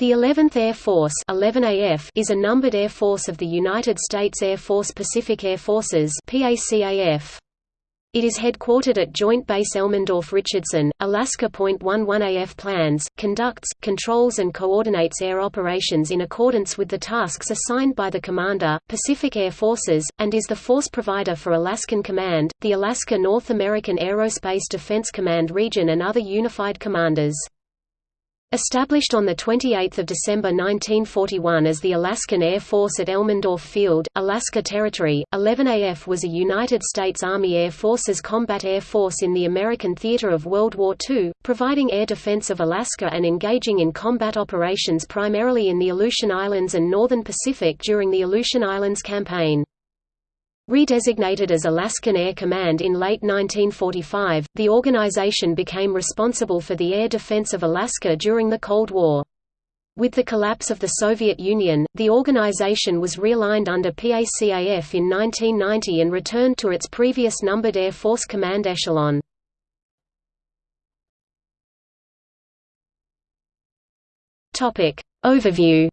The 11th Air Force 11AF is a numbered air force of the United States Air Force Pacific Air Forces PACAF. It is headquartered at Joint Base Elmendorf-Richardson, Alaska. 11AF plans, conducts, controls and coordinates air operations in accordance with the tasks assigned by the Commander, Pacific Air Forces, and is the force provider for Alaskan Command, the Alaska North American Aerospace Defense Command region and other unified commanders. Established on 28 December 1941 as the Alaskan Air Force at Elmendorf Field, Alaska Territory, 11AF was a United States Army Air Forces combat air force in the American theater of World War II, providing air defense of Alaska and engaging in combat operations primarily in the Aleutian Islands and northern Pacific during the Aleutian Islands Campaign. Redesignated as Alaskan Air Command in late 1945, the organization became responsible for the air defense of Alaska during the Cold War. With the collapse of the Soviet Union, the organization was realigned under PACAF in 1990 and returned to its previous numbered Air Force Command echelon. Overview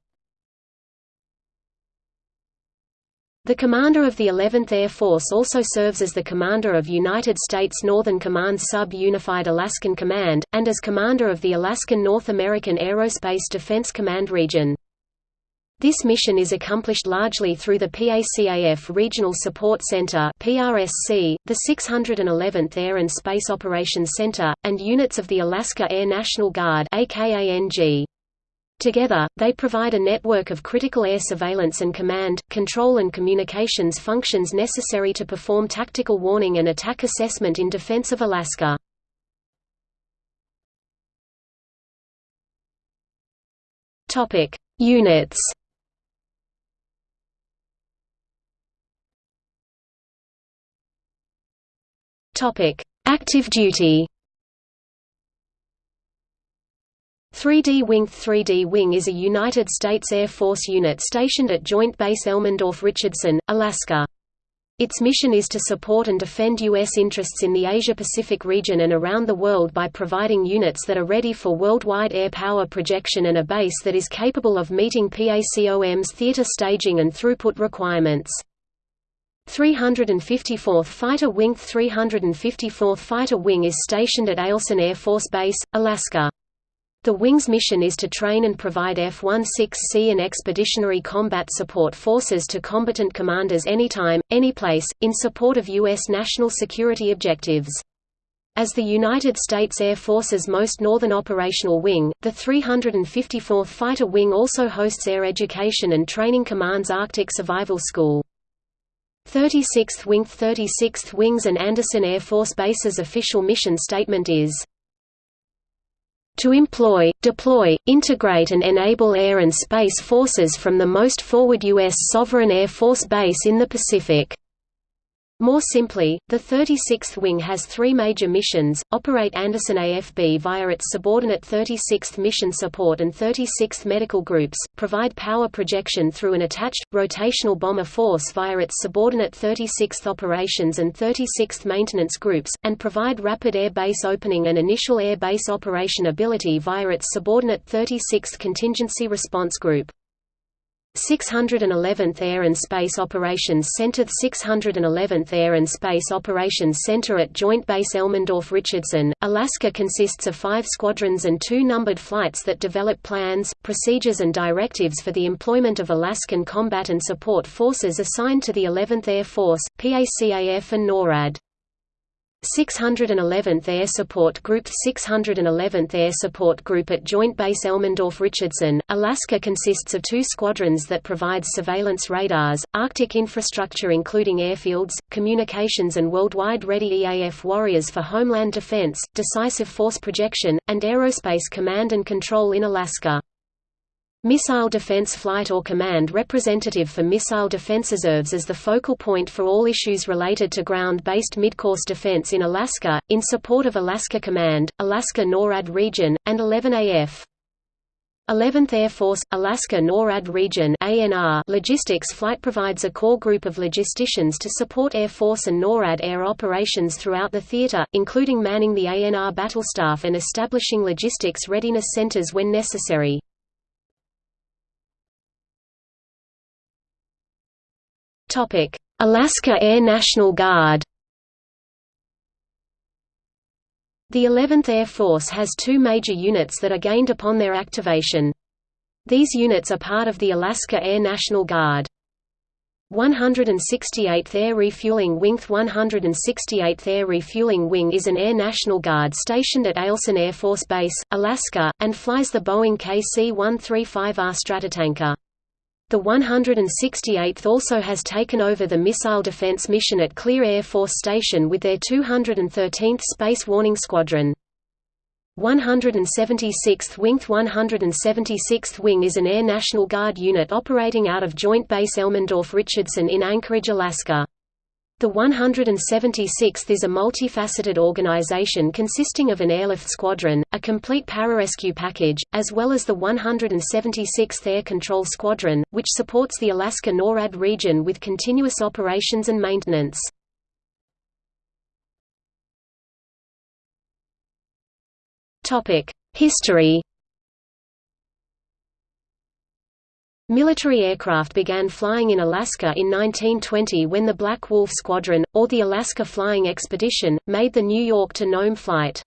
The commander of the 11th Air Force also serves as the commander of United States Northern Command Sub-Unified Alaskan Command, and as commander of the Alaskan North American Aerospace Defense Command region. This mission is accomplished largely through the PACAF Regional Support Center (PRSC), the 611th Air and Space Operations Center, and units of the Alaska Air National Guard (AKANG). Together, they provide a network of critical air surveillance and command, control and communications functions necessary to perform tactical warning and attack assessment in defense of Alaska. Topic: Units Topic: Active duty 3D Wing 3D Wing is a United States Air Force unit stationed at Joint Base Elmendorf-Richardson, Alaska. Its mission is to support and defend U.S. interests in the Asia-Pacific region and around the world by providing units that are ready for worldwide air power projection and a base that is capable of meeting PACOM's theater staging and throughput requirements. 354th Fighter Wing 354th Fighter Wing is stationed at Eielson Air Force Base, Alaska. The Wing's mission is to train and provide F-16C and Expeditionary Combat Support Forces to combatant commanders anytime, anyplace, in support of U.S. national security objectives. As the United States Air Force's most northern operational wing, the 354th Fighter Wing also hosts Air Education and Training Command's Arctic Survival School. 36th Wing 36th Wings and Andersen Air Force Base's official mission statement is to employ, deploy, integrate and enable air and space forces from the most forward U.S. sovereign Air Force base in the Pacific. More simply, the 36th Wing has three major missions, operate Andersen AFB via its subordinate 36th Mission Support and 36th Medical Groups, provide power projection through an attached, rotational bomber force via its subordinate 36th Operations and 36th Maintenance Groups, and provide rapid air base opening and initial air base operation ability via its subordinate 36th Contingency Response Group. 611th Air and Space Operations Center The 611th Air and Space Operations Center at Joint Base Elmendorf-Richardson, Alaska consists of five squadrons and two numbered flights that develop plans, procedures and directives for the employment of Alaskan combat and support forces assigned to the 11th Air Force, PACAF and NORAD. 611th Air Support Group 611th Air Support Group at Joint Base Elmendorf-Richardson, Alaska consists of two squadrons that provide surveillance radars, Arctic infrastructure including airfields, communications and worldwide ready EAF warriors for homeland defense, decisive force projection, and aerospace command and control in Alaska. Missile Defense Flight or Command representative for Missile Defense serves as the focal point for all issues related to ground-based midcourse defense in Alaska, in support of Alaska Command, Alaska NORAD Region, and 11AF. 11th Air Force, Alaska NORAD Region Logistics Flight provides a core group of logisticians to support Air Force and NORAD air operations throughout the theater, including manning the ANR battle staff and establishing logistics readiness centers when necessary. Alaska Air National Guard The 11th Air Force has two major units that are gained upon their activation. These units are part of the Alaska Air National Guard. 168th Air Refueling Wing 168th Air Refueling Wing is an Air National Guard stationed at Eielson Air Force Base, Alaska, and flies the Boeing KC-135R Stratotanker. The 168th also has taken over the missile defense mission at Clear Air Force Station with their 213th Space Warning Squadron. 176th Wing 176th Wing is an Air National Guard unit operating out of Joint Base Elmendorf-Richardson in Anchorage, Alaska. The 176th is a multifaceted organization consisting of an airlift squadron, a complete pararescue package, as well as the 176th Air Control Squadron, which supports the Alaska NORAD region with continuous operations and maintenance. History Military aircraft began flying in Alaska in 1920 when the Black Wolf Squadron, or the Alaska Flying Expedition, made the New York to Nome flight.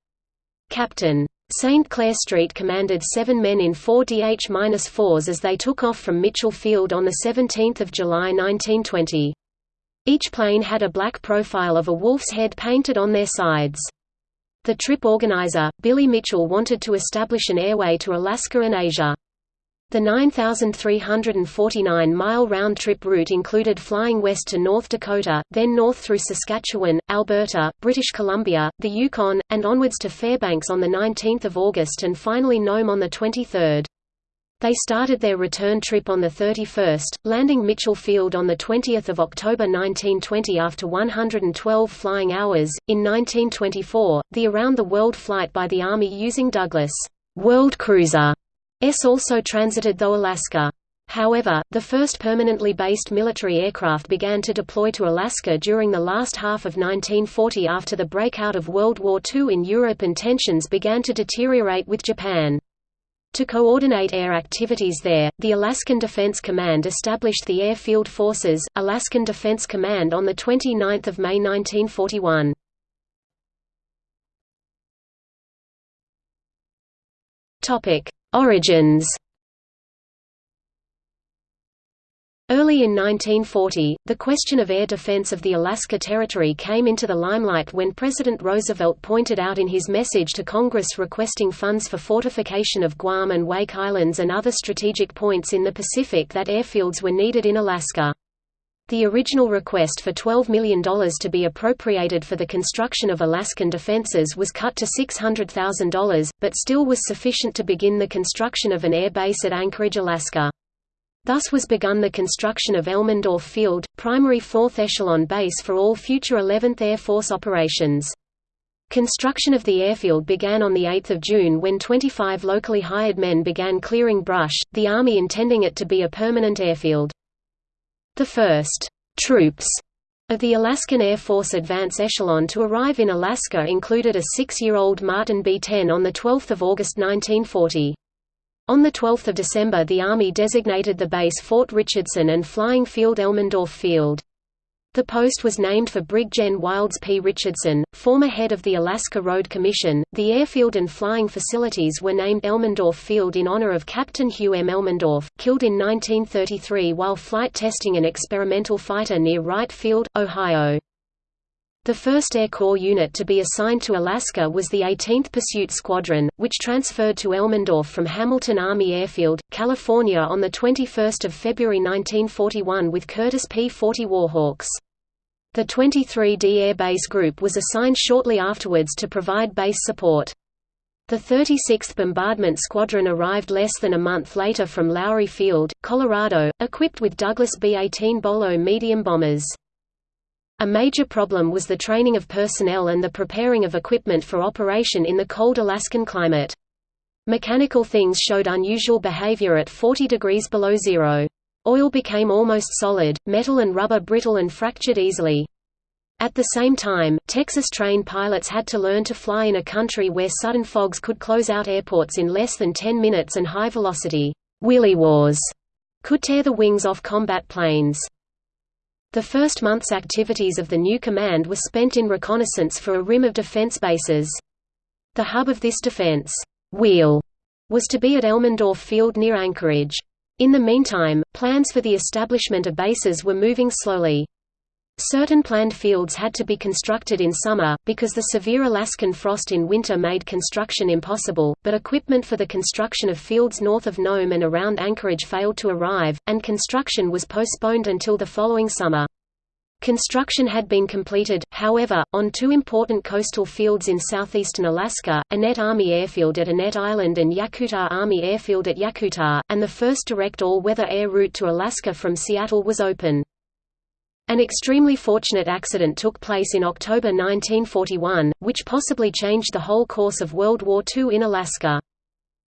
Captain. St. Clair Streett commanded seven men in four DH-4s as they took off from Mitchell Field on 17 July 1920. Each plane had a black profile of a wolf's head painted on their sides. The trip organizer, Billy Mitchell wanted to establish an airway to Alaska and Asia. The 9,349-mile round-trip route included flying west to North Dakota, then north through Saskatchewan, Alberta, British Columbia, the Yukon, and onwards to Fairbanks on 19 August and finally Nome on 23. They started their return trip on the 31st, landing Mitchell Field on the 20th of October 1920 after 112 flying hours. In 1924, the Around the World flight by the Army using Douglas World Cruiser S also transited though Alaska. However, the first permanently based military aircraft began to deploy to Alaska during the last half of 1940 after the breakout of World War II in Europe and tensions began to deteriorate with Japan. To coordinate air activities there, the Alaskan Defense Command established the Airfield Forces, Alaskan Defense Command on 29 May 1941. Origins Early in 1940, the question of air defense of the Alaska Territory came into the limelight when President Roosevelt pointed out in his message to Congress requesting funds for fortification of Guam and Wake Islands and other strategic points in the Pacific that airfields were needed in Alaska. The original request for $12 million to be appropriated for the construction of Alaskan defenses was cut to $600,000, but still was sufficient to begin the construction of an air base at Anchorage, Alaska. Thus was begun the construction of Elmendorf Field, primary 4th echelon base for all future 11th Air Force operations. Construction of the airfield began on 8 June when 25 locally hired men began clearing brush, the Army intending it to be a permanent airfield. The first «troops» of the Alaskan Air Force Advance Echelon to arrive in Alaska included a six-year-old Martin B-10 on 12 August 1940. On 12 December the Army designated the base Fort Richardson and flying field Elmendorf Field. The post was named for Brig Gen Wilds P. Richardson, former head of the Alaska Road Commission. The airfield and flying facilities were named Elmendorf Field in honor of Captain Hugh M. Elmendorf, killed in 1933 while flight testing an experimental fighter near Wright Field, Ohio. The first Air Corps unit to be assigned to Alaska was the 18th Pursuit Squadron, which transferred to Elmendorf from Hamilton Army Airfield, California on 21 February 1941 with Curtiss P-40 Warhawks. The 23D Air Base Group was assigned shortly afterwards to provide base support. The 36th Bombardment Squadron arrived less than a month later from Lowry Field, Colorado, equipped with Douglas B-18 Bolo medium bombers. A major problem was the training of personnel and the preparing of equipment for operation in the cold Alaskan climate. Mechanical things showed unusual behavior at 40 degrees below zero. Oil became almost solid, metal and rubber brittle and fractured easily. At the same time, Texas-trained pilots had to learn to fly in a country where sudden fogs could close out airports in less than 10 minutes and high-velocity williwaws could tear the wings off combat planes. The first month's activities of the new command were spent in reconnaissance for a rim of defense bases. The hub of this defense wheel was to be at Elmendorf Field near Anchorage. In the meantime, plans for the establishment of bases were moving slowly. Certain planned fields had to be constructed in summer, because the severe Alaskan frost in winter made construction impossible, but equipment for the construction of fields north of Nome and around Anchorage failed to arrive, and construction was postponed until the following summer. Construction had been completed, however, on two important coastal fields in southeastern Alaska, Annette Army Airfield at Annette Island and Yakutat Army Airfield at Yakutat, and the first direct all-weather air route to Alaska from Seattle was open. An extremely fortunate accident took place in October 1941, which possibly changed the whole course of World War II in Alaska.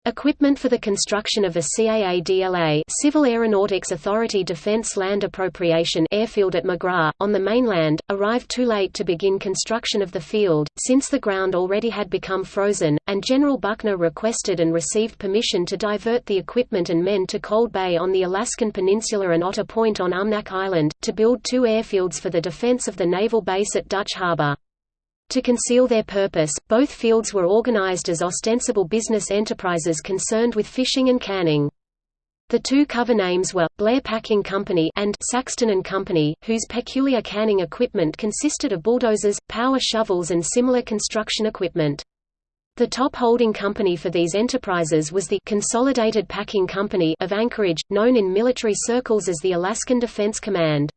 Equipment for the construction of a CAADLA Civil Aeronautics Authority Defense Land Appropriation airfield at McGrath, on the mainland, arrived too late to begin construction of the field, since the ground already had become frozen, and General Buckner requested and received permission to divert the equipment and men to Cold Bay on the Alaskan Peninsula and Otter Point on Umnak Island, to build two airfields for the defense of the naval base at Dutch Harbor. To conceal their purpose, both fields were organized as ostensible business enterprises concerned with fishing and canning. The two cover names were, Blair Packing Company and Saxton and Company, whose peculiar canning equipment consisted of bulldozers, power shovels and similar construction equipment. The top holding company for these enterprises was the Consolidated Packing Company of Anchorage, known in military circles as the Alaskan Defense Command.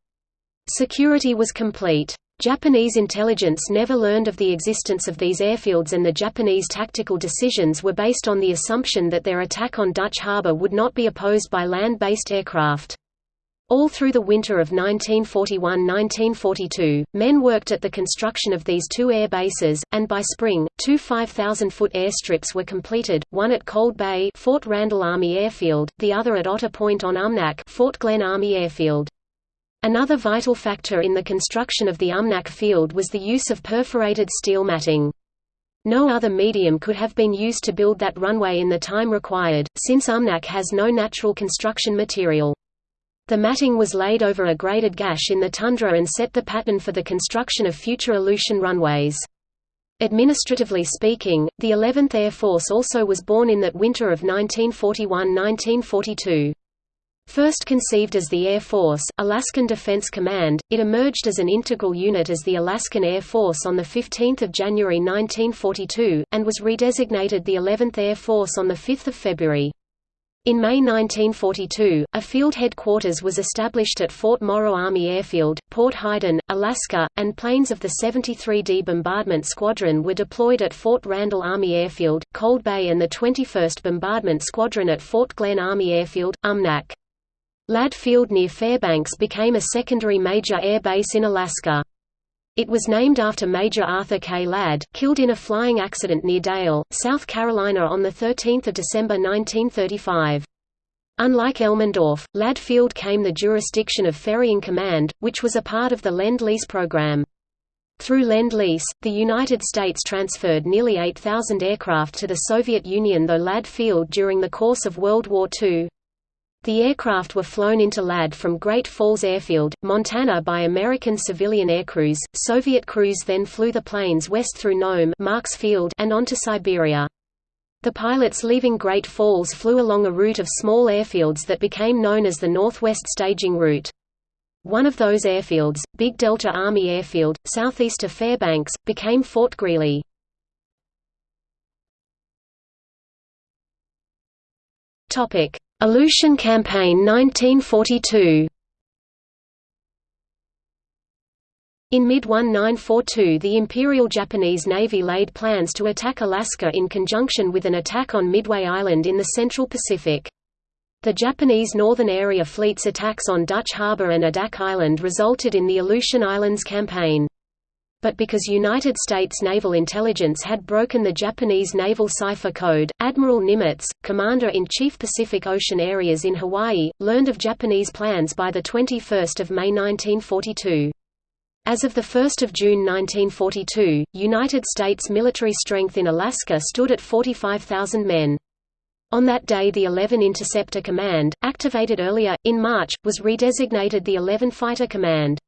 Security was complete. Japanese intelligence never learned of the existence of these airfields and the Japanese tactical decisions were based on the assumption that their attack on Dutch Harbor would not be opposed by land-based aircraft. All through the winter of 1941–1942, men worked at the construction of these two air bases, and by spring, two 5,000-foot airstrips were completed, one at Cold Bay Fort Randall Army Airfield, the other at Otter Point on Umnak Fort Glenn Army Airfield. Another vital factor in the construction of the Umnak field was the use of perforated steel matting. No other medium could have been used to build that runway in the time required, since Umnak has no natural construction material. The matting was laid over a graded gash in the tundra and set the pattern for the construction of future Aleutian runways. Administratively speaking, the 11th Air Force also was born in that winter of 1941–1942. First conceived as the Air Force, Alaskan Defense Command, it emerged as an integral unit as the Alaskan Air Force on 15 January 1942, and was redesignated the 11th Air Force on 5 February. In May 1942, a field headquarters was established at Fort Morrow Army Airfield, Port Heiden, Alaska, and planes of the 73d Bombardment Squadron were deployed at Fort Randall Army Airfield, Cold Bay and the 21st Bombardment Squadron at Fort Glenn Army Airfield, Umnak. Ladd Field near Fairbanks became a secondary major air base in Alaska. It was named after Major Arthur K. Ladd, killed in a flying accident near Dale, South Carolina on 13 December 1935. Unlike Elmendorf, Ladd Field came the jurisdiction of Ferrying Command, which was a part of the Lend-Lease program. Through Lend-Lease, the United States transferred nearly 8,000 aircraft to the Soviet Union though Ladd Field during the course of World War II, the aircraft were flown into Ladd from Great Falls Airfield, Montana by American civilian aircrews. Soviet crews then flew the planes west through Nome Marks Field and on to Siberia. The pilots leaving Great Falls flew along a route of small airfields that became known as the Northwest Staging Route. One of those airfields, Big Delta Army Airfield, southeast of Fairbanks, became Fort Greely. Topic: Aleutian Campaign 1942 In mid-1942 the Imperial Japanese Navy laid plans to attack Alaska in conjunction with an attack on Midway Island in the Central Pacific. The Japanese Northern Area Fleet's attacks on Dutch Harbor and Adak Island resulted in the Aleutian Islands Campaign but because United States naval intelligence had broken the Japanese naval cipher code, Admiral Nimitz, Commander-in-Chief Pacific Ocean areas in Hawaii, learned of Japanese plans by 21 May 1942. As of 1 June 1942, United States military strength in Alaska stood at 45,000 men. On that day the 11 Interceptor Command, activated earlier, in March, was redesignated the 11 Fighter Command.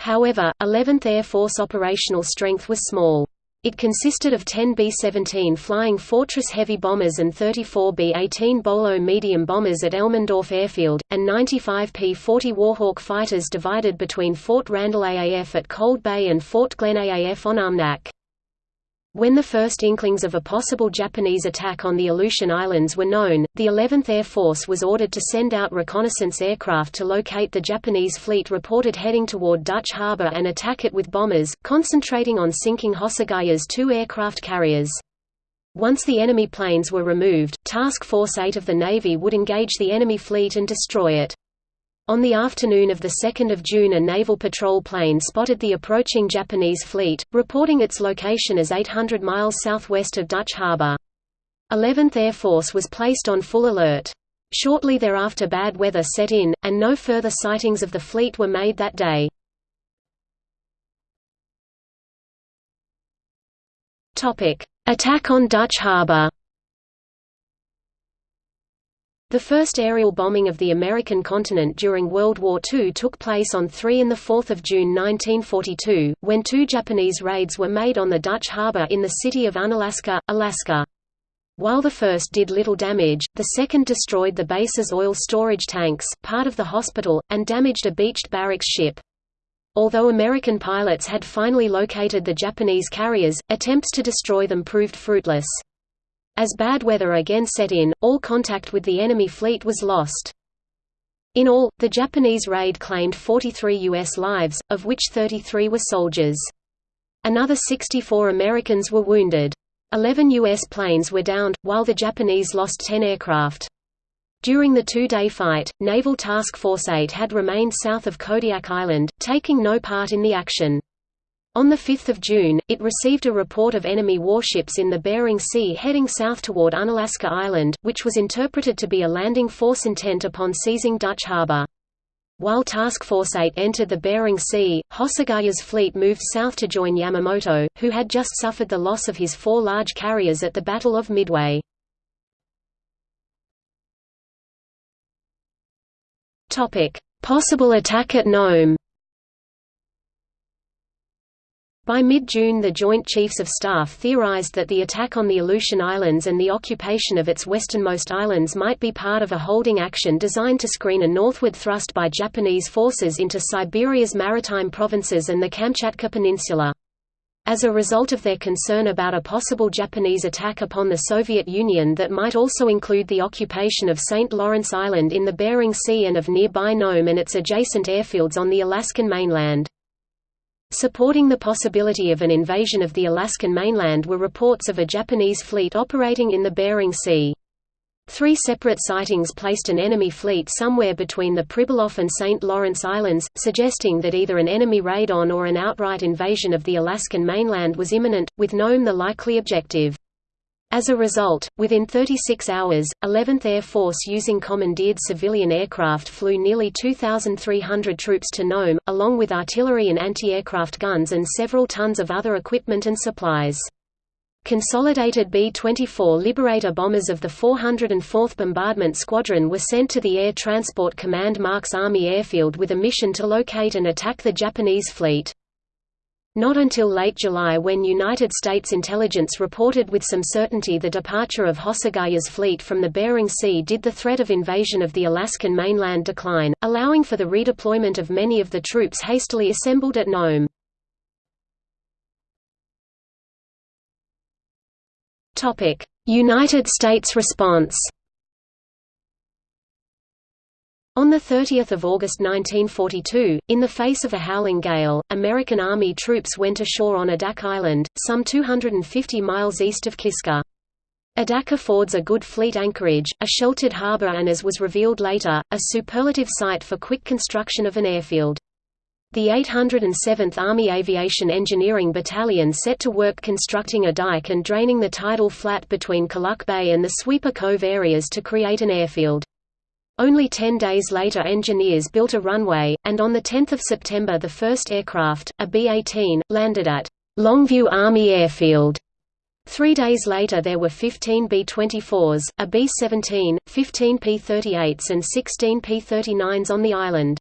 However, 11th Air Force operational strength was small. It consisted of 10 B-17 Flying Fortress heavy bombers and 34 B-18 Bolo medium bombers at Elmendorf Airfield, and 95 P-40 Warhawk fighters divided between Fort Randall AAF at Cold Bay and Fort Glenn AAF on Umnak. When the first inklings of a possible Japanese attack on the Aleutian Islands were known, the 11th Air Force was ordered to send out reconnaissance aircraft to locate the Japanese fleet reported heading toward Dutch Harbor and attack it with bombers, concentrating on sinking Hosogaya's two aircraft carriers. Once the enemy planes were removed, Task Force 8 of the Navy would engage the enemy fleet and destroy it. On the afternoon of 2 June a naval patrol plane spotted the approaching Japanese fleet, reporting its location as 800 miles southwest of Dutch Harbor. 11th Air Force was placed on full alert. Shortly thereafter bad weather set in, and no further sightings of the fleet were made that day. Attack on Dutch Harbor the first aerial bombing of the American continent during World War II took place on 3 and 4 June 1942, when two Japanese raids were made on the Dutch harbor in the city of Unalaska, Alaska. While the first did little damage, the second destroyed the base's oil storage tanks, part of the hospital, and damaged a beached barracks ship. Although American pilots had finally located the Japanese carriers, attempts to destroy them proved fruitless. As bad weather again set in, all contact with the enemy fleet was lost. In all, the Japanese raid claimed 43 U.S. lives, of which 33 were soldiers. Another 64 Americans were wounded. Eleven U.S. planes were downed, while the Japanese lost 10 aircraft. During the two-day fight, Naval Task Force 8 had remained south of Kodiak Island, taking no part in the action. On 5 June, it received a report of enemy warships in the Bering Sea heading south toward Unalaska Island, which was interpreted to be a landing force intent upon seizing Dutch Harbor. While Task Force 8 entered the Bering Sea, Hosogaya's fleet moved south to join Yamamoto, who had just suffered the loss of his four large carriers at the Battle of Midway. Possible attack at Nome By mid-June the Joint Chiefs of Staff theorized that the attack on the Aleutian Islands and the occupation of its westernmost islands might be part of a holding action designed to screen a northward thrust by Japanese forces into Siberia's maritime provinces and the Kamchatka Peninsula. As a result of their concern about a possible Japanese attack upon the Soviet Union that might also include the occupation of St. Lawrence Island in the Bering Sea and of nearby Nome and its adjacent airfields on the Alaskan mainland. Supporting the possibility of an invasion of the Alaskan mainland were reports of a Japanese fleet operating in the Bering Sea. Three separate sightings placed an enemy fleet somewhere between the Pribilof and St. Lawrence Islands, suggesting that either an enemy raid on or an outright invasion of the Alaskan mainland was imminent, with Nome the likely objective. As a result, within 36 hours, 11th Air Force using commandeered civilian aircraft flew nearly 2,300 troops to Nome, along with artillery and anti-aircraft guns and several tons of other equipment and supplies. Consolidated B-24 Liberator bombers of the 404th Bombardment Squadron were sent to the Air Transport Command Marks Army Airfield with a mission to locate and attack the Japanese fleet. Not until late July when United States intelligence reported with some certainty the departure of Hosogaya's fleet from the Bering Sea did the threat of invasion of the Alaskan mainland decline, allowing for the redeployment of many of the troops hastily assembled at Nome. United States response on 30 August 1942, in the face of a howling gale, American Army troops went ashore on Adak Island, some 250 miles east of Kiska. Adak affords a good fleet anchorage, a sheltered harbor and as was revealed later, a superlative site for quick construction of an airfield. The 807th Army Aviation Engineering Battalion set to work constructing a dike and draining the tidal flat between Kuluk Bay and the Sweeper Cove areas to create an airfield. Only ten days later engineers built a runway, and on 10 September the first aircraft, a B-18, landed at Longview Army Airfield. Three days later there were 15 B-24s, a B-17, 15 P-38s and 16 P-39s on the island.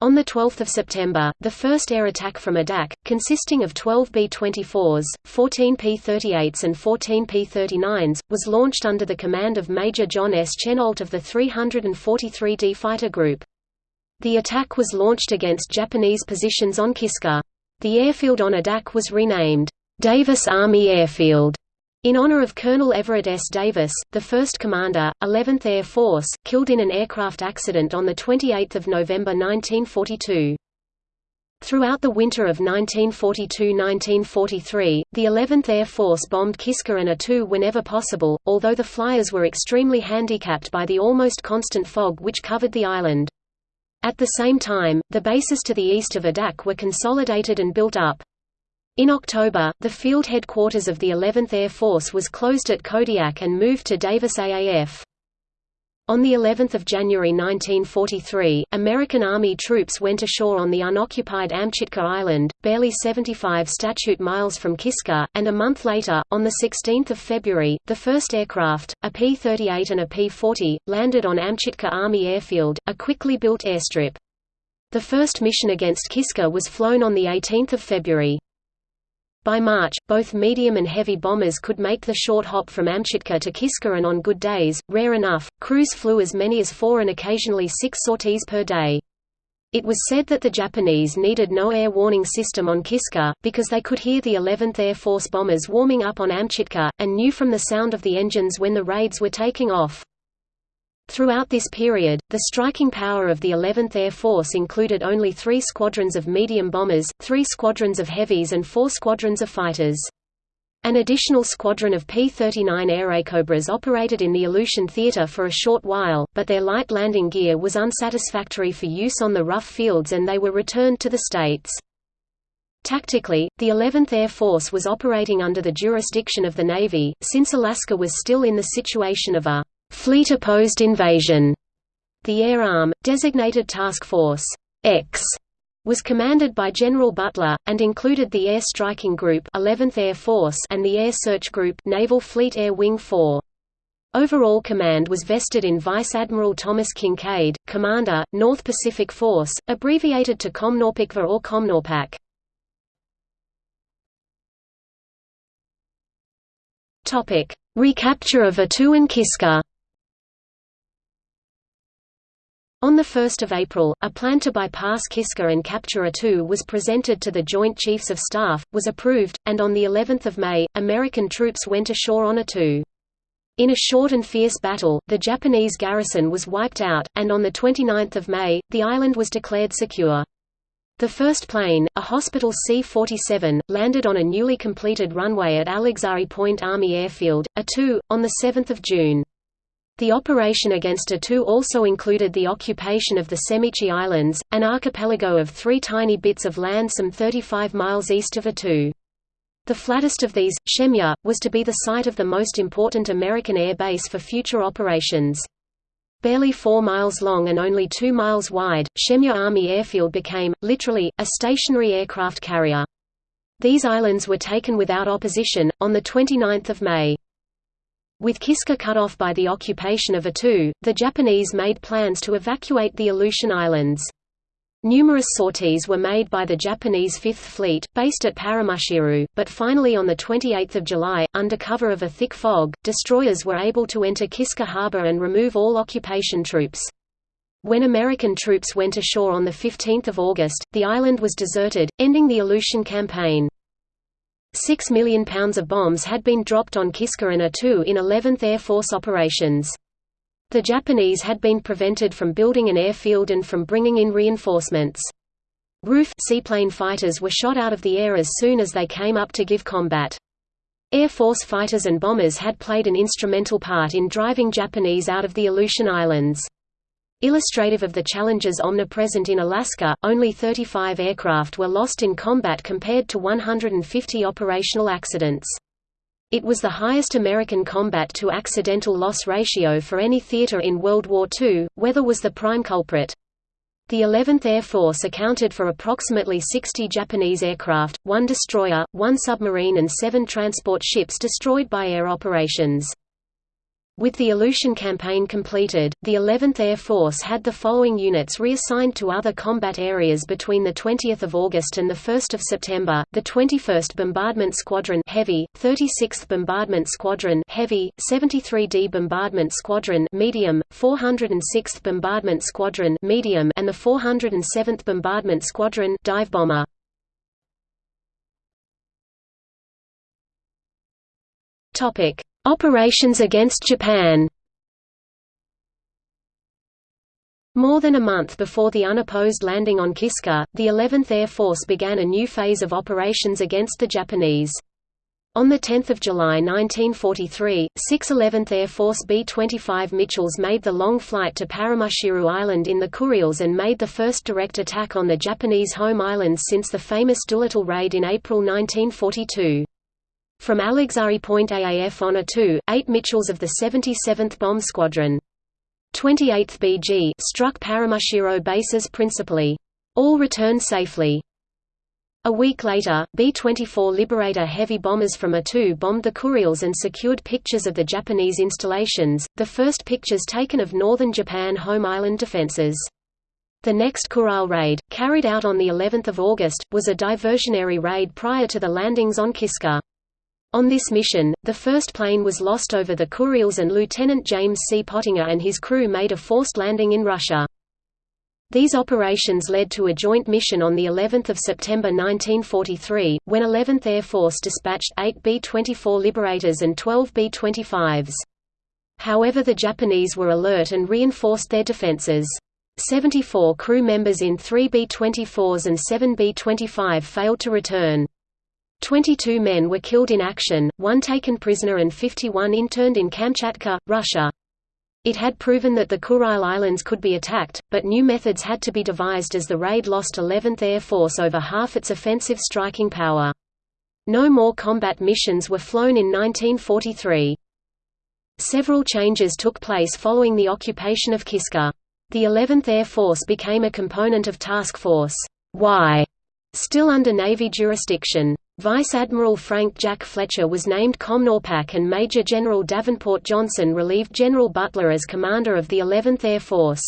On 12 September, the first air attack from Adak, consisting of 12 B-24s, 14 P-38s and 14 P-39s, was launched under the command of Major John S. Chennault of the 343d Fighter Group. The attack was launched against Japanese positions on Kiska. The airfield on Adak was renamed, Davis Army Airfield, in honor of Colonel Everett S. Davis, the first commander, 11th Air Force, killed in an aircraft accident on 28 November 1942. Throughout the winter of 1942–1943, the 11th Air Force bombed Kiska and Attu whenever possible, although the flyers were extremely handicapped by the almost constant fog which covered the island. At the same time, the bases to the east of Adak were consolidated and built up. In October, the field headquarters of the 11th Air Force was closed at Kodiak and moved to Davis AAF. On the 11th of January 1943, American Army troops went ashore on the unoccupied Amchitka Island, barely 75 statute miles from Kiska, and a month later, on the 16th of February, the first aircraft, a P-38 and a P-40, landed on Amchitka Army Airfield, a quickly built airstrip. The first mission against Kiska was flown on 18 February. By March, both medium and heavy bombers could make the short hop from Amchitka to Kiska and on good days, rare enough, crews flew as many as four and occasionally six sorties per day. It was said that the Japanese needed no air warning system on Kiska, because they could hear the 11th Air Force bombers warming up on Amchitka, and knew from the sound of the engines when the raids were taking off. Throughout this period, the striking power of the 11th Air Force included only three squadrons of medium bombers, three squadrons of heavies and four squadrons of fighters. An additional squadron of P-39 Airacobras operated in the Aleutian Theater for a short while, but their light landing gear was unsatisfactory for use on the rough fields and they were returned to the States. Tactically, the 11th Air Force was operating under the jurisdiction of the Navy, since Alaska was still in the situation of a Fleet opposed invasion. The Air Arm, designated Task Force X, was commanded by General Butler, and included the Air Striking Group 11th Air Force and the Air Search Group Naval Fleet Air Wing 4. Overall command was vested in Vice Admiral Thomas Kinkaid, Commander, North Pacific Force, abbreviated to COMNORPICVA or COMNORPAC. Recapture of Attu and Kiska On 1 April, a plan to bypass Kiska and capture Attu was presented to the Joint Chiefs of Staff, was approved, and on of May, American troops went ashore on Attu. In a short and fierce battle, the Japanese garrison was wiped out, and on 29 May, the island was declared secure. The first plane, a Hospital C-47, landed on a newly completed runway at Alexai Point Army Airfield, Attu, on 7 June. The operation against Attu also included the occupation of the Semichi Islands, an archipelago of three tiny bits of land some 35 miles east of Attu. The flattest of these, Shemya, was to be the site of the most important American air base for future operations. Barely 4 miles long and only 2 miles wide, Shemya Army Airfield became, literally, a stationary aircraft carrier. These islands were taken without opposition, on 29 May. With Kiska cut off by the occupation of Attu, the Japanese made plans to evacuate the Aleutian Islands. Numerous sorties were made by the Japanese Fifth Fleet, based at Paramushiru, but finally on 28 July, under cover of a thick fog, destroyers were able to enter Kiska harbor and remove all occupation troops. When American troops went ashore on 15 August, the island was deserted, ending the Aleutian campaign. Six million pounds of bombs had been dropped on Kiska and Attu in 11th Air Force operations. The Japanese had been prevented from building an airfield and from bringing in reinforcements. Rufe seaplane fighters were shot out of the air as soon as they came up to give combat. Air Force fighters and bombers had played an instrumental part in driving Japanese out of the Aleutian Islands. Illustrative of the challenges omnipresent in Alaska, only 35 aircraft were lost in combat compared to 150 operational accidents. It was the highest American combat to accidental loss ratio for any theater in World War II, weather was the prime culprit. The 11th Air Force accounted for approximately 60 Japanese aircraft, one destroyer, one submarine and seven transport ships destroyed by air operations. With the Aleutian campaign completed, the 11th Air Force had the following units reassigned to other combat areas between 20 August and 1 September, the 21st Bombardment Squadron Heavy, 36th Bombardment Squadron Heavy, 73d Bombardment Squadron Medium, 406th Bombardment Squadron Medium and the 407th Bombardment Squadron Dive Bomber. Topic: Operations against Japan More than a month before the unopposed landing on Kiska, the 11th Air Force began a new phase of operations against the Japanese. On 10 July 1943, 6 11th Air Force B-25 Mitchells made the long flight to Paramushiru Island in the Kuriles and made the first direct attack on the Japanese home islands since the famous Doolittle raid in April 1942. From Alexai Point AAF on Attu, 8 Mitchells of the 77th Bomb Squadron. 28th BG struck Paramushiro bases principally. All returned safely. A week later, B-24 Liberator heavy bombers from Attu bombed the Kuriles and secured pictures of the Japanese installations, the first pictures taken of northern Japan home island defenses. The next Kuril raid, carried out on the 11th of August, was a diversionary raid prior to the landings on Kiska. On this mission, the first plane was lost over the Kuriles and Lieutenant James C. Pottinger and his crew made a forced landing in Russia. These operations led to a joint mission on of September 1943, when 11th Air Force dispatched 8 B-24 Liberators and 12 B-25s. However the Japanese were alert and reinforced their defenses. 74 crew members in 3 B-24s and 7 B-25 failed to return. 22 men were killed in action, one taken prisoner and 51 interned in Kamchatka, Russia. It had proven that the Kuril Islands could be attacked, but new methods had to be devised as the raid lost 11th Air Force over half its offensive striking power. No more combat missions were flown in 1943. Several changes took place following the occupation of Kiska. The 11th Air Force became a component of Task Force Y, still under Navy jurisdiction. Vice Admiral Frank Jack Fletcher was named COMNORPAC and Major General Davenport Johnson relieved General Butler as commander of the 11th Air Force.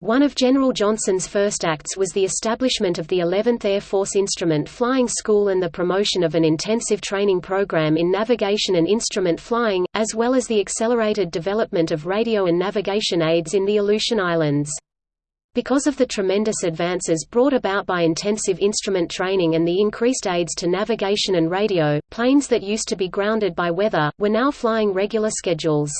One of General Johnson's first acts was the establishment of the 11th Air Force Instrument Flying School and the promotion of an intensive training program in navigation and instrument flying, as well as the accelerated development of radio and navigation aids in the Aleutian Islands. Because of the tremendous advances brought about by intensive instrument training and the increased aids to navigation and radio, planes that used to be grounded by weather, were now flying regular schedules.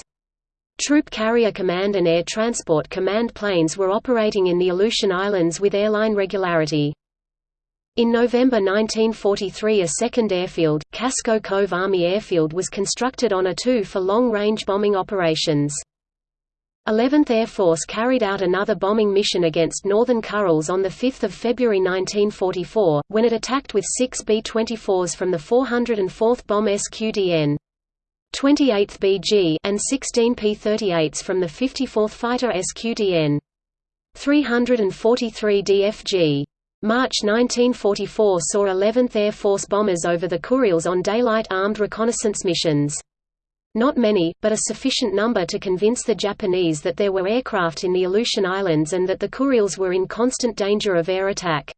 Troop Carrier Command and Air Transport Command planes were operating in the Aleutian Islands with airline regularity. In November 1943 a second airfield, Casco Cove Army Airfield was constructed on Attu for long-range bombing operations. 11th Air Force carried out another bombing mission against northern Kurils on 5 February 1944, when it attacked with six B-24s from the 404th Bomb SQDN. 28th BG and 16 P-38s from the 54th Fighter SQDN. 343 DFG. March 1944 saw 11th Air Force bombers over the Kuriles on daylight armed reconnaissance missions. Not many, but a sufficient number to convince the Japanese that there were aircraft in the Aleutian Islands and that the Kuriles were in constant danger of air attack.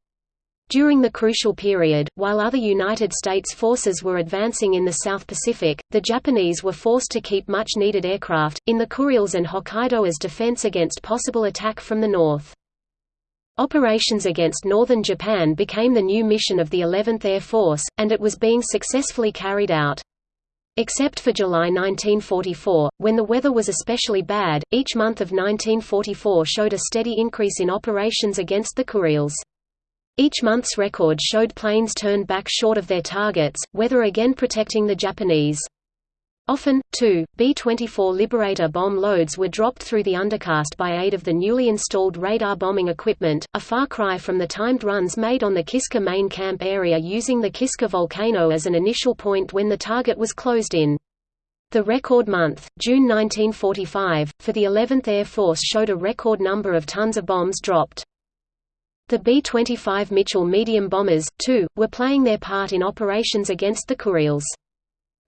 During the crucial period, while other United States forces were advancing in the South Pacific, the Japanese were forced to keep much-needed aircraft, in the Kuriles and Hokkaido as defense against possible attack from the north. Operations against northern Japan became the new mission of the 11th Air Force, and it was being successfully carried out. Except for July 1944, when the weather was especially bad, each month of 1944 showed a steady increase in operations against the Kuriles. Each month's record showed planes turned back short of their targets, weather again protecting the Japanese. Often, too, B-24 Liberator bomb loads were dropped through the undercast by aid of the newly installed radar bombing equipment, a far cry from the timed runs made on the Kiska main camp area using the Kiska volcano as an initial point when the target was closed in. The record month, June 1945, for the 11th Air Force showed a record number of tons of bombs dropped. The B-25 Mitchell medium bombers, too, were playing their part in operations against the Kuriles.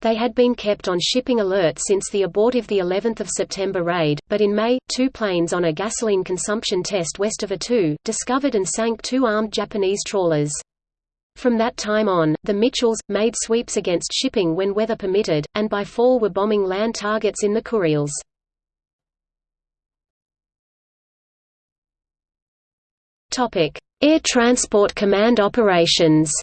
They had been kept on shipping alert since the abortive the 11th of September raid, but in May, two planes on a gasoline consumption test west of Attu, discovered and sank two armed Japanese trawlers. From that time on, the Mitchells, made sweeps against shipping when weather permitted, and by fall were bombing land targets in the Kuriles. Air Transport Command operations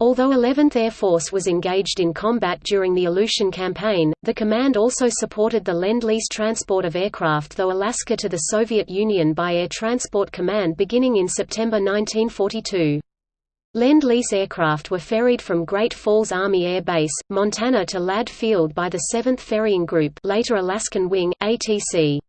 Although 11th Air Force was engaged in combat during the Aleutian Campaign, the command also supported the Lend-Lease transport of aircraft though Alaska to the Soviet Union by Air Transport Command beginning in September 1942. Lend-Lease aircraft were ferried from Great Falls Army Air Base, Montana to Ladd Field by the 7th Ferrying Group later Alaskan Wing, ATC.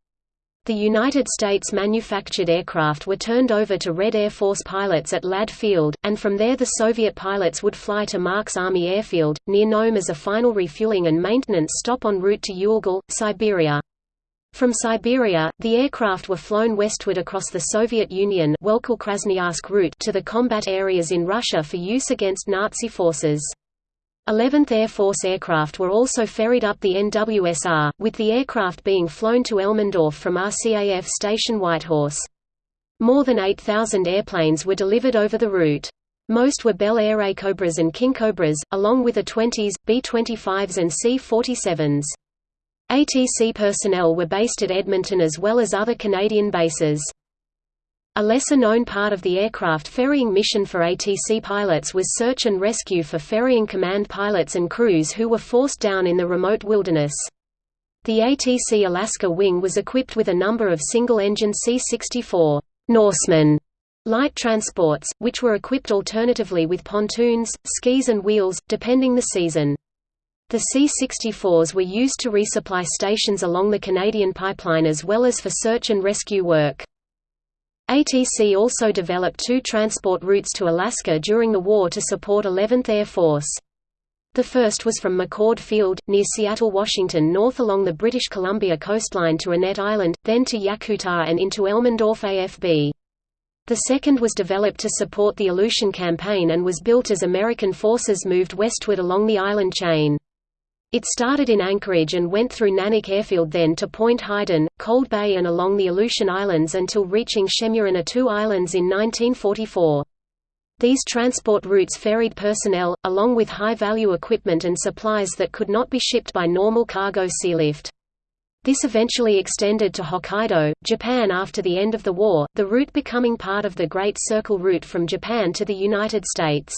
The United States manufactured aircraft were turned over to Red Air Force pilots at Ladd Field, and from there the Soviet pilots would fly to Marks Army Airfield, near Nome as a final refueling and maintenance stop en route to Uelkal, Siberia. From Siberia, the aircraft were flown westward across the Soviet Union route to the combat areas in Russia for use against Nazi forces. 11th Air Force aircraft were also ferried up the NWSR, with the aircraft being flown to Elmendorf from RCAF Station Whitehorse. More than 8,000 airplanes were delivered over the route. Most were Bell Airacobras and Kingcobras, along with A-20s, B-25s and C-47s. ATC personnel were based at Edmonton as well as other Canadian bases. A lesser-known part of the aircraft ferrying mission for ATC pilots was search and rescue for ferrying command pilots and crews who were forced down in the remote wilderness. The ATC Alaska wing was equipped with a number of single-engine C-64 Norseman light transports, which were equipped alternatively with pontoons, skis and wheels, depending the season. The C-64s were used to resupply stations along the Canadian pipeline as well as for search and rescue work. ATC also developed two transport routes to Alaska during the war to support 11th Air Force. The first was from McChord Field, near Seattle, Washington north along the British Columbia coastline to Annette Island, then to Yakutat and into Elmendorf AFB. The second was developed to support the Aleutian Campaign and was built as American forces moved westward along the island chain. It started in Anchorage and went through Naknek Airfield then to Port Heiden, Cold Bay and along the Aleutian Islands until reaching Attu Islands in 1944. These transport routes ferried personnel, along with high-value equipment and supplies that could not be shipped by normal cargo sealift. This eventually extended to Hokkaido, Japan after the end of the war, the route becoming part of the Great Circle route from Japan to the United States.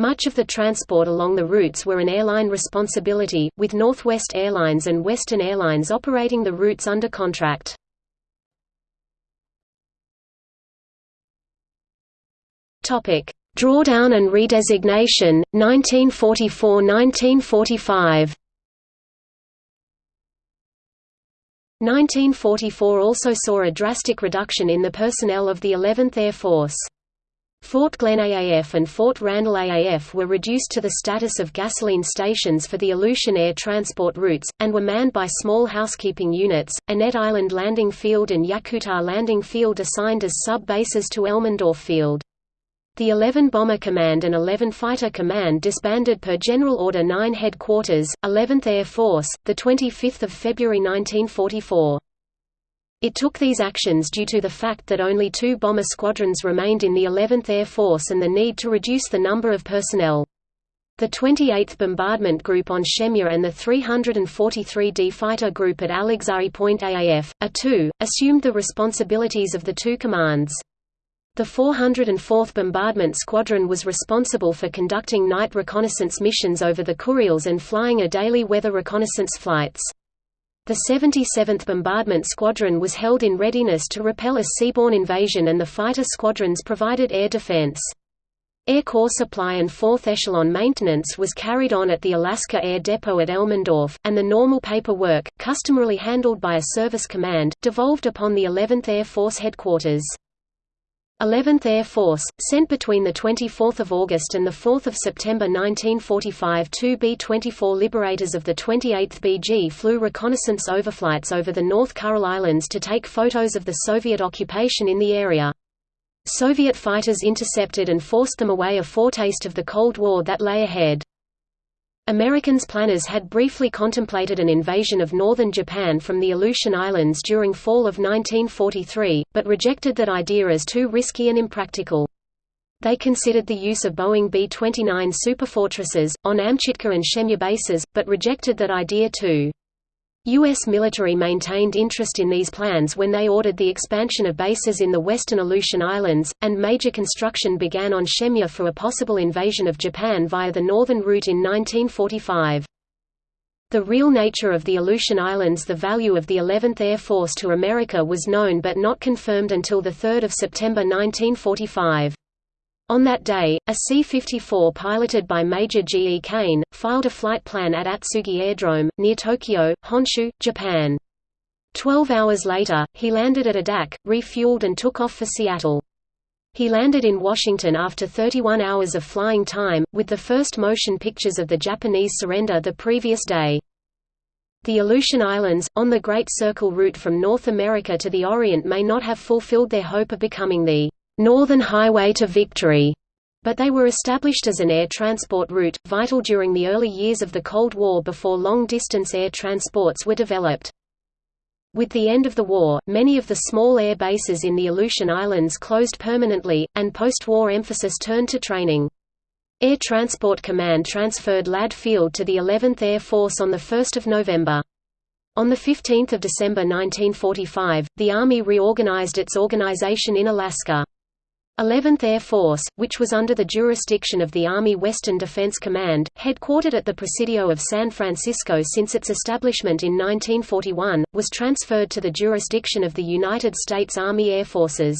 Much of the transport along the routes were an airline responsibility, with Northwest Airlines and Western Airlines operating the routes under contract. Drawdown and redesignation, 1944–1945 1944 also saw a drastic reduction in the personnel of the 11th Air Force. Fort Glenn AAF and Fort Randall AAF were reduced to the status of gasoline stations for the Aleutian air transport routes, and were manned by small housekeeping units, Annette Island Landing Field and Yakutat Landing Field assigned as sub-bases to Elmendorf Field. The 11 Bomber Command and 11 Fighter Command disbanded per General Order 9 Headquarters, 11th Air Force, 25 February 1944. It took these actions due to the fact that only two bomber squadrons remained in the 11th Air Force and the need to reduce the number of personnel. The 28th Bombardment Group on Shemya and the 343d Fighter Group at Alexai Point AAF, A2, assumed the responsibilities of the two commands. The 404th Bombardment Squadron was responsible for conducting night reconnaissance missions over the Kuriles and flying a daily weather reconnaissance flights. The 77th Bombardment Squadron was held in readiness to repel a seaborne invasion and the fighter squadrons provided air defense. Air Corps supply and fourth echelon maintenance was carried on at the Alaska Air Depot at Elmendorf, and the normal paperwork, customarily handled by a service command, devolved upon the 11th Air Force headquarters. 11th Air Force, sent between 24 August and 4 September 1945 two B-24 Liberators of the 28th BG flew reconnaissance overflights over the North Kuril Islands to take photos of the Soviet occupation in the area. Soviet fighters intercepted and forced them away a foretaste of the Cold War that lay ahead. Americans planners had briefly contemplated an invasion of northern Japan from the Aleutian Islands during fall of 1943, but rejected that idea as too risky and impractical. They considered the use of Boeing B-29 superfortresses, on Amchitka and Shemya bases, but rejected that idea too. U.S. military maintained interest in these plans when they ordered the expansion of bases in the western Aleutian Islands, and major construction began on Shemya for a possible invasion of Japan via the northern route in 1945. The real nature of the Aleutian Islands The value of the 11th Air Force to America was known but not confirmed until 3 September 1945. On that day, a C-54 piloted by Major G. E. Kane, filed a flight plan at Atsugi Airdrome, near Tokyo, Honshu, Japan. Twelve hours later, he landed at Adak, refueled and took off for Seattle. He landed in Washington after 31 hours of flying time, with the first motion pictures of the Japanese surrender the previous day. The Aleutian Islands, on the Great Circle route from North America to the Orient may not have fulfilled their hope of becoming the Northern Highway to Victory, but they were established as an air transport route, vital during the early years of the Cold War before long-distance air transports were developed. With the end of the war, many of the small air bases in the Aleutian Islands closed permanently, and post-war emphasis turned to training. Air Transport Command transferred Ladd Field to the 11th Air Force on 1 November. On 15 December 1945, the Army reorganized its organization in Alaska. 11th Air Force, which was under the jurisdiction of the Army Western Defense Command, headquartered at the Presidio of San Francisco since its establishment in 1941, was transferred to the jurisdiction of the United States Army Air Forces.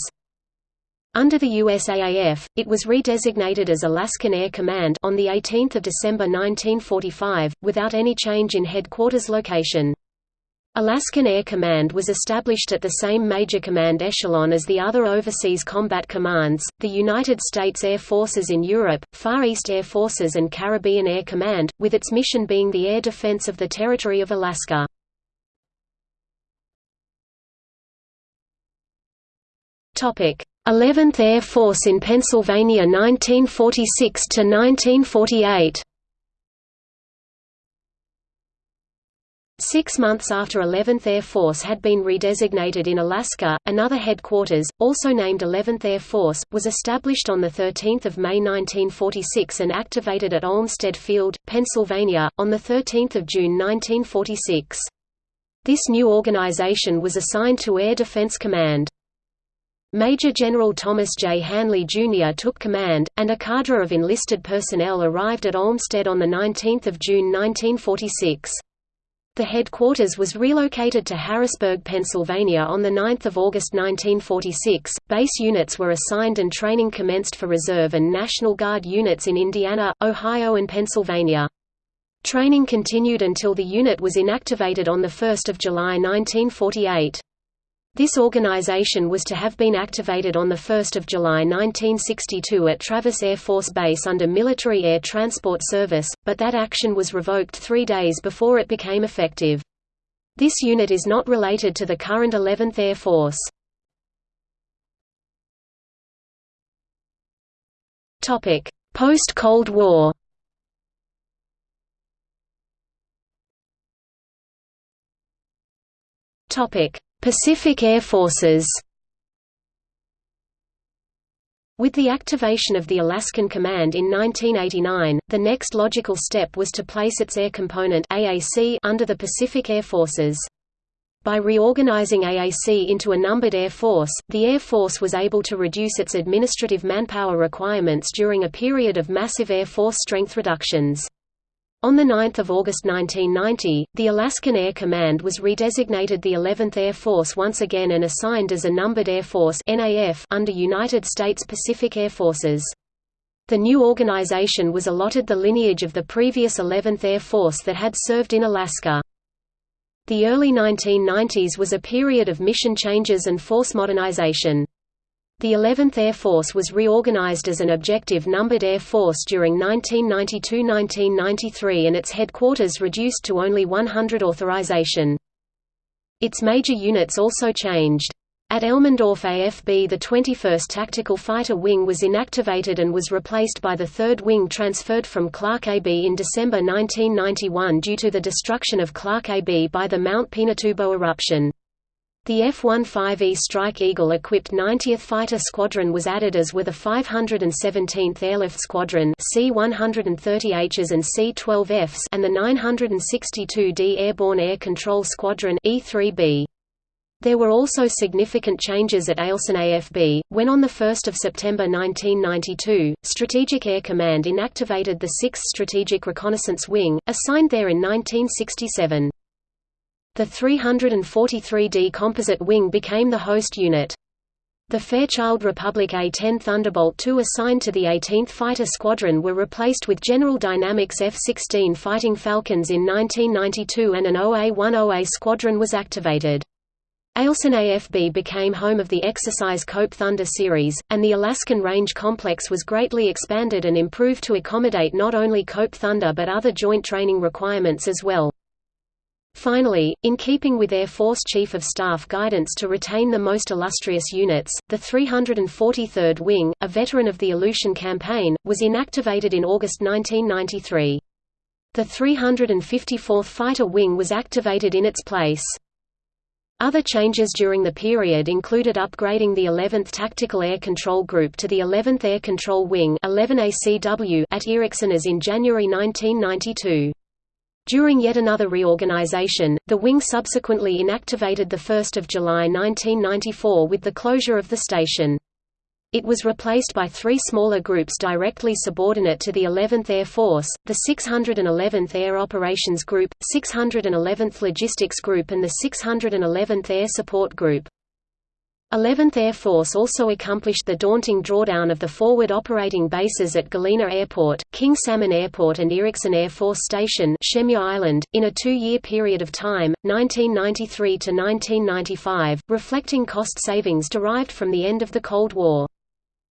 Under the USAAF, it was redesignated as Alaskan Air Command on 18 December 1945, without any change in headquarters location. Alaskan Air Command was established at the same major command echelon as the other overseas combat commands, the United States Air Forces in Europe, Far East Air Forces and Caribbean Air Command, with its mission being the air defense of the territory of Alaska. Topic: 11th Air Force in Pennsylvania 1946 to 1948. Six months after 11th Air Force had been redesignated in Alaska, another headquarters, also named 11th Air Force, was established on 13 May 1946 and activated at Olmsted Field, Pennsylvania, on 13 June 1946. This new organization was assigned to Air Defense Command. Major General Thomas J. Hanley Jr. took command, and a cadre of enlisted personnel arrived at Olmsted on 19 June 1946. The headquarters was relocated to Harrisburg, Pennsylvania on 9 August 1946. Base units were assigned and training commenced for Reserve and National Guard units in Indiana, Ohio and Pennsylvania. Training continued until the unit was inactivated on 1 July 1948. This organization was to have been activated on 1 July 1962 at Travis Air Force Base under Military Air Transport Service, but that action was revoked three days before it became effective. This unit is not related to the current 11th Air Force. Post-Cold War Topic Pacific Air Forces With the activation of the Alaskan Command in 1989, the next logical step was to place its air component AAC under the Pacific Air Forces. By reorganizing AAC into a numbered Air Force, the Air Force was able to reduce its administrative manpower requirements during a period of massive Air Force strength reductions. On 9 August 1990, the Alaskan Air Command was redesignated the 11th Air Force once again and assigned as a Numbered Air Force under United States Pacific Air Forces. The new organization was allotted the lineage of the previous 11th Air Force that had served in Alaska. The early 1990s was a period of mission changes and force modernization. The 11th Air Force was reorganized as an objective numbered Air Force during 1992–1993 and its headquarters reduced to only 100 authorization. Its major units also changed. At Elmendorf AFB the 21st Tactical Fighter Wing was inactivated and was replaced by the 3rd Wing transferred from Clark AB in December 1991 due to the destruction of Clark AB by the Mount Pinatubo eruption. The F-15E Strike Eagle-equipped 90th Fighter Squadron was added as were the 517th Airlift Squadron C-130Hs and C-12Fs and the 962d Airborne Air Control Squadron E-3B. There were also significant changes at Eielson AFB, when on 1 September 1992, Strategic Air Command inactivated the 6th Strategic Reconnaissance Wing, assigned there in 1967. The 343D Composite Wing became the host unit. The Fairchild Republic A-10 Thunderbolt II assigned to the 18th Fighter Squadron were replaced with General Dynamics F-16 Fighting Falcons in 1992 and an OA-10A squadron was activated. Eielson AFB became home of the Exercise Cope Thunder series, and the Alaskan Range Complex was greatly expanded and improved to accommodate not only Cope Thunder but other joint training requirements as well. Finally, in keeping with Air Force Chief of Staff guidance to retain the most illustrious units, the 343rd Wing, a veteran of the Aleutian Campaign, was inactivated in August 1993. The 354th Fighter Wing was activated in its place. Other changes during the period included upgrading the 11th Tactical Air Control Group to the 11th Air Control Wing 11ACW at Eareckson as in January 1992. During yet another reorganization, the wing subsequently inactivated 1 July 1994 with the closure of the station. It was replaced by three smaller groups directly subordinate to the 11th Air Force, the 611th Air Operations Group, 611th Logistics Group and the 611th Air Support Group. 11th Air Force also accomplished the daunting drawdown of the forward operating bases at Galena Airport, King Salmon Airport and Eareckson Air Force Station Island, in a two-year period of time, 1993 to 1995, reflecting cost savings derived from the end of the Cold War.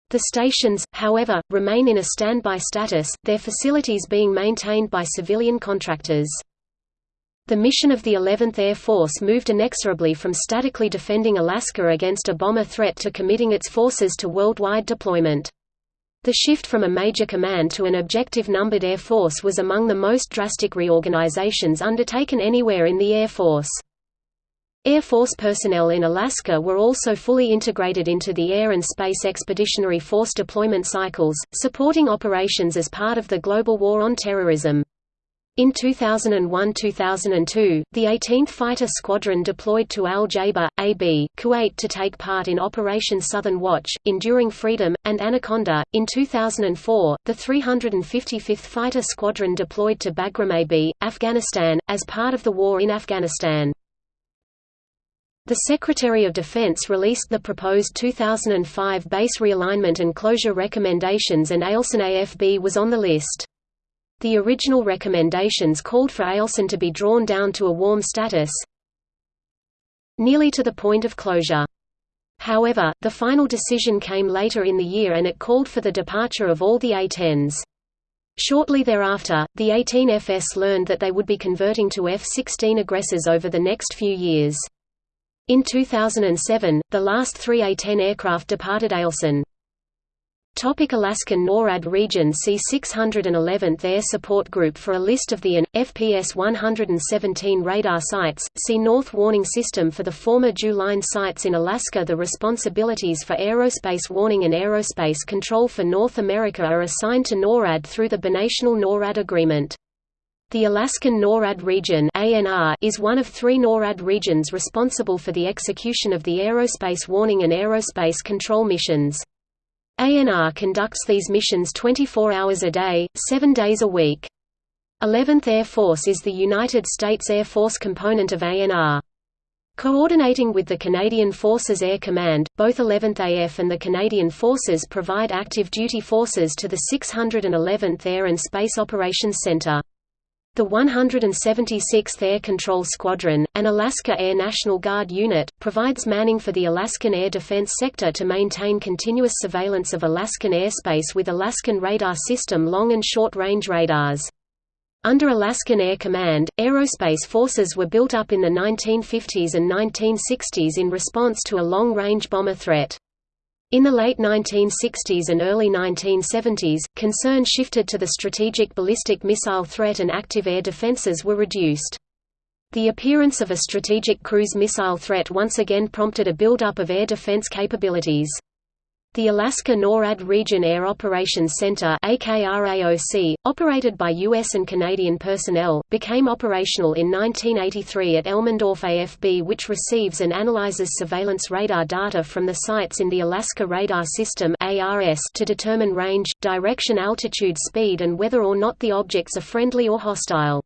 The stations, however, remain in a standby status, their facilities being maintained by civilian contractors. The mission of the 11th Air Force moved inexorably from statically defending Alaska against a bomber threat to committing its forces to worldwide deployment. The shift from a major command to an objective numbered Air Force was among the most drastic reorganizations undertaken anywhere in the Air Force. Air Force personnel in Alaska were also fully integrated into the Air and Space Expeditionary Force deployment cycles, supporting operations as part of the global war on terrorism. In 2001–2002, the 18th Fighter Squadron deployed to Al Jaber, AB, Kuwait to take part in Operation Southern Watch, Enduring Freedom, and Anaconda. In 2004, the 355th Fighter Squadron deployed to Bagram AB, Afghanistan, as part of the war in Afghanistan. The Secretary of Defense released the proposed 2005 base realignment and closure recommendations and Eielson AFB was on the list. The original recommendations called for Eielson to be drawn down to a warm status nearly to the point of closure. However, the final decision came later in the year and it called for the departure of all the A-10s. Shortly thereafter, the 18FS learned that they would be converting to F-16 aggressors over the next few years. In 2007, the last three A-10 aircraft departed Eielson. Topic Alaskan NORAD region See 611th Air Support Group for a list of the AN, FPS 117 radar sites, see North Warning System for the former DEW Line sites in Alaska The responsibilities for aerospace warning and aerospace control for North America are assigned to NORAD through the binational NORAD agreement. The Alaskan NORAD region is one of three NORAD regions responsible for the execution of the aerospace warning and aerospace control missions. ANR conducts these missions 24 hours a day, 7 days a week. 11th Air Force is the United States Air Force component of ANR. Coordinating with the Canadian Forces Air Command, both 11th AF and the Canadian Forces provide active duty forces to the 611th Air and Space Operations Center. The 176th Air Control Squadron, an Alaska Air National Guard unit, provides manning for the Alaskan air defense sector to maintain continuous surveillance of Alaskan airspace with Alaskan Radar System long and short-range radars. Under Alaskan Air Command, aerospace forces were built up in the 1950s and 1960s in response to a long-range bomber threat. In the late 1960s and early 1970s, concern shifted to the strategic ballistic missile threat and active air defenses were reduced. The appearance of a strategic cruise missile threat once again prompted a buildup of air defense capabilities. The Alaska NORAD Region Air Operations Center AKRAOC, operated by U.S. and Canadian personnel, became operational in 1983 at Elmendorf AFB which receives and analyzes surveillance radar data from the sites in the Alaska Radar System to determine range, direction altitude speed and whether or not the objects are friendly or hostile.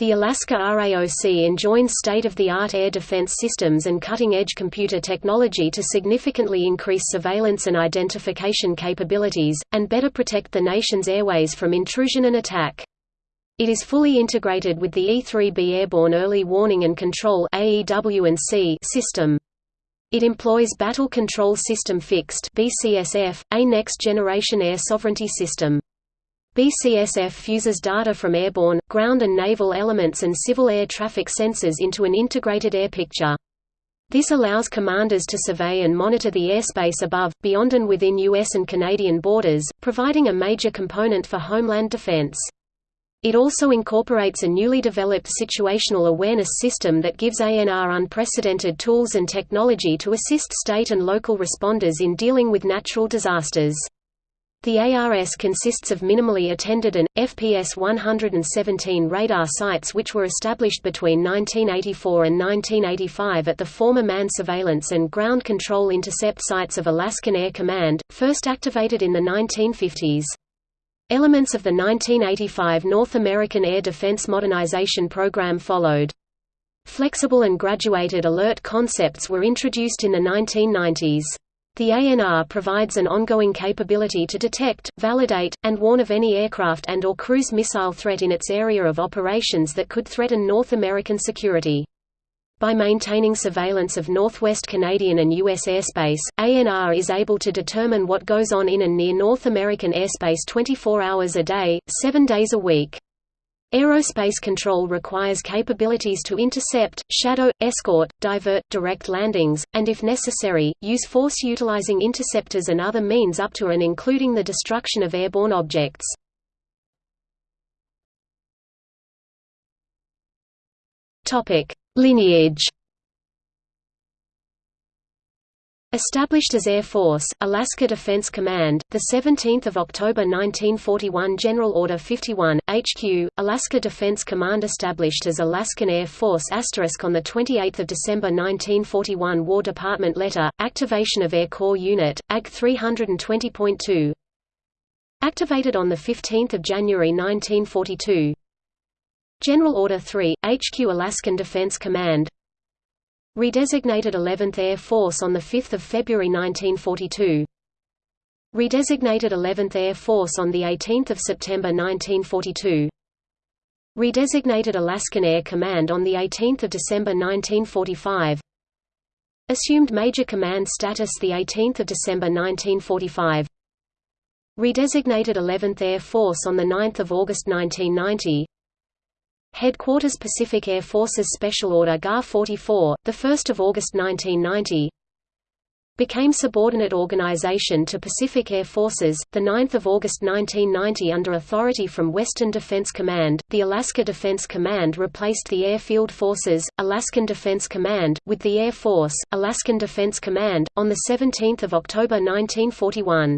The Alaska RAOC enjoins state-of-the-art air defense systems and cutting-edge computer technology to significantly increase surveillance and identification capabilities, and better protect the nation's airways from intrusion and attack. It is fully integrated with the E-3B Airborne Early Warning and Control system. It employs Battle Control System Fixed a next-generation air sovereignty system. BCSF fuses data from airborne, ground and naval elements and civil air traffic sensors into an integrated air picture. This allows commanders to survey and monitor the airspace above, beyond and within U.S. and Canadian borders, providing a major component for homeland defense. It also incorporates a newly developed situational awareness system that gives ANR unprecedented tools and technology to assist state and local responders in dealing with natural disasters. The ARS consists of minimally attended and, FPS 117 radar sites which were established between 1984 and 1985 at the former Man Surveillance and Ground Control Intercept sites of Alaskan Air Command, first activated in the 1950s. Elements of the 1985 North American Air Defense Modernization Program followed. Flexible and graduated alert concepts were introduced in the 1990s. The ANR provides an ongoing capability to detect, validate, and warn of any aircraft and or cruise missile threat in its area of operations that could threaten North American security. By maintaining surveillance of northwest Canadian and U.S. airspace, ANR is able to determine what goes on in and near North American airspace 24 hours a day, 7 days a week. Aerospace control requires capabilities to intercept, shadow, escort, divert, direct landings, and if necessary, use force utilizing interceptors and other means up to and including the destruction of airborne objects. Lineage Established as Air Force, Alaska Defense Command, 17 October 1941 General Order 51, HQ, Alaska Defense Command Established as Alaskan Air Force asterisk on 28 December 1941 War Department Letter, Activation of Air Corps Unit, AG 320.2 Activated on 15 January 1942 General Order 3, HQ Alaskan Defense Command Redesignated 11th Air Force on 5 February 1942 Redesignated 11th Air Force on 18 September 1942 Redesignated Alaskan Air Command on 18 December 1945 Assumed Major Command status 18 December 1945 Redesignated 11th Air Force on 9 August 1990 Headquarters Pacific Air Forces Special Order GAR 44, 1 August 1990 Became subordinate organization to Pacific Air Forces, 9 August 1990 under authority from Western Defense Command, the Alaska Defense Command replaced the Airfield Forces, Alaskan Defense Command, with the Air Force, Alaskan Defense Command, on 17 October 1941.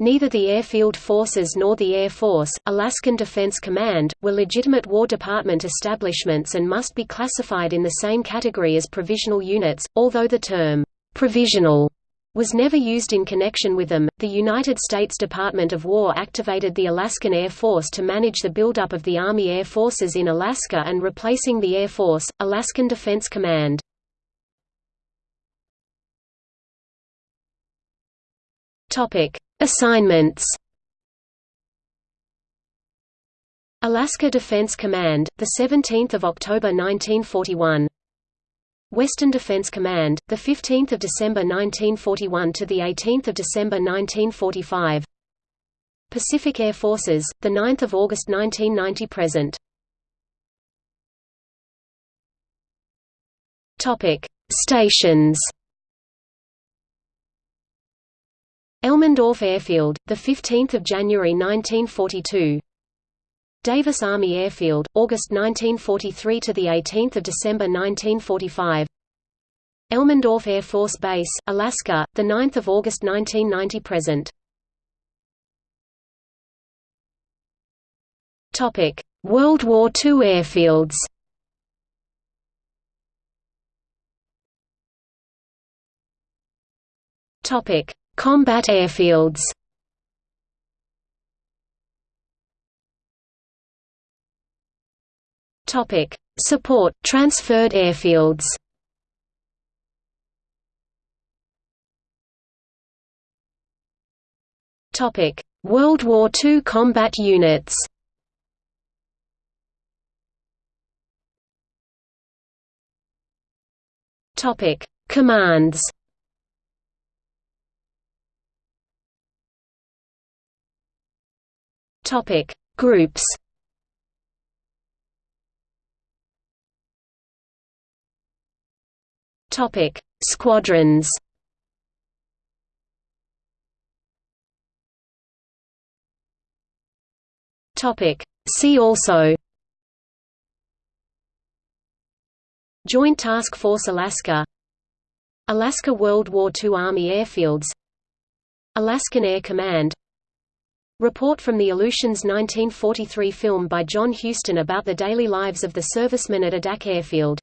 Neither the Airfield Forces nor the Air Force, Alaskan Defense Command, were legitimate War Department establishments and must be classified in the same category as provisional units, although the term, "'provisional' was never used in connection with them. The United States Department of War activated the Alaskan Air Force to manage the buildup of the Army Air Forces in Alaska and replacing the Air Force, Alaskan Defense Command. Topic: Assignments. Alaska Defense Command, 17 October 1941 Western Defense Command, 15 December 1941 to 18 December 1945 Pacific Air Forces, 9 August 1990 present. Topic: Stations Elmendorf Airfield, 15 January 1942 Davis Army Airfield, August 1943 to 18 December 1945 Elmendorf Air Force Base, Alaska, 9 August 1990 present. World War II airfields Combat airfields Topic: Support transferred airfields. Topic: World War II combat units. Topic: Commands. Topic: Groups. Topic: Squadrons. Topic: See also. Joint Task Force Alaska Alaska World War II Army Airfields Alaskan Air Command Report from the Aleutians 1943 film by John Huston about the daily lives of the servicemen at Adak Airfield